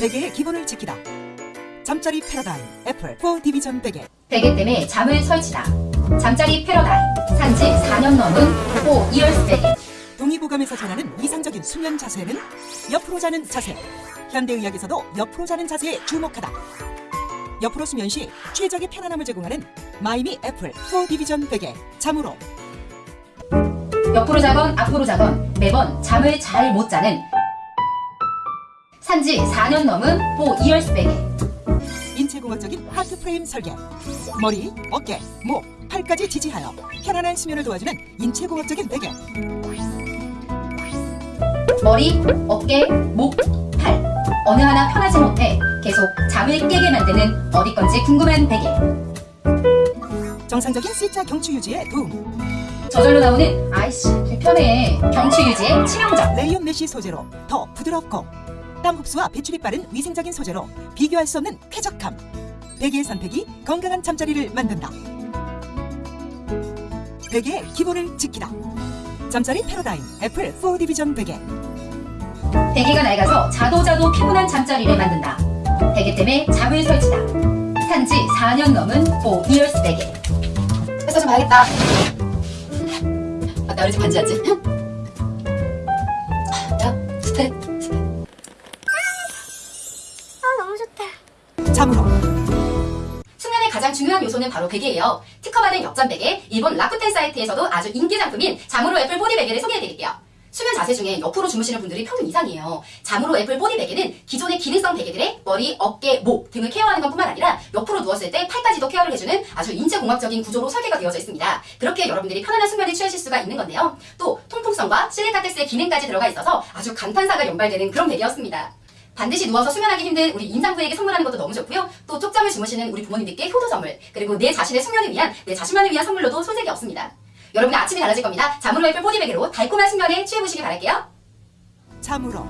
베개의 기본을 지키다. 잠자리 패러다임 애플 4D 비전 베개. 베개 때문에 잠을 설치다. 잠자리 패러다임. 산지 4년 넘은 4 years 베개. 동의보감에서 전하는 이상적인 수면 자세는 옆으로 자는 자세. 현대의학에서도 옆으로 자는 자세에 주목하다. 옆으로 수면 시 최적의 편안함을 제공하는 마이미 애플 4D 비전 베개. 잠으로 옆으로 자건 앞으로 자건 매번 잠을 잘 못 자는 산지 4년 넘은 4 years 베개. 인체공학적인 하트 프레임 설계. 머리, 어깨, 목, 팔까지 지지하여 편안한 수면을 도와주는 인체공학적인 베개. 머리, 어깨, 목, 팔. 어느 하나 편하지 못해 계속 잠을 깨게 만드는 어디 건지 궁금한 베개. 정상적인 C자 경추 유지에 도움. 저절로 나오는 아이씨 불편해 경추 유지에 치명적. 레이온 mesh 소재로 더 부드럽고 땀 흡수와 배출이 빠른 위생적인 소재로 비교할 수 없는 쾌적함. 베개의 선택이 건강한 잠자리를 만든다. 베개의 기본을 지키다. 잠자리 패러다임 애플 4D 비전 베개. 베개가 낡아서 자도 자도 피곤한 잠자리를 만든다. 베개 때문에 잠을 설치다. 산지 4년 넘은 4 years 베개. 회사 좀 가야겠다. 아, 나 우리 집 반지 왔지? 가장 중요한 요소는 바로 베개예요. 특허받은 역전 베개, 일본 라쿠텐 사이트에서도 아주 인기 상품인 잠으로 애플 보디 베개를 소개해드릴게요. 수면 자세 중에 옆으로 주무시는 분들이 평균 이상이에요. 잠으로 애플 보디 베개는 기존의 기능성 베개들의 머리, 어깨, 목 등을 케어하는 것뿐만 아니라 옆으로 누웠을 때 팔까지도 케어를 해주는 아주 인체공학적인 구조로 설계가 되어져 있습니다. 그렇게 여러분들이 편안한 수면을 취하실 수가 있는 건데요. 또 통풍성과 실리카텍스의 기능까지 들어가 있어서 아주 감탄사가 연발되는 그런 베개였습니다. 반드시 누워서 수면하기 힘든 우리 임산부에게 선물하는 것도 너무 좋고요. 또 쪽잠을 주무시는 우리 부모님들께 효도 선물, 그리고 내 자신의 숙면을 위한, 내 자신만을 위한 선물로도 손색이 없습니다. 여러분의 아침이 달라질 겁니다. 잠으로 애플 포디베개로 달콤한 숙면에 취해보시길 바랄게요. 잠으로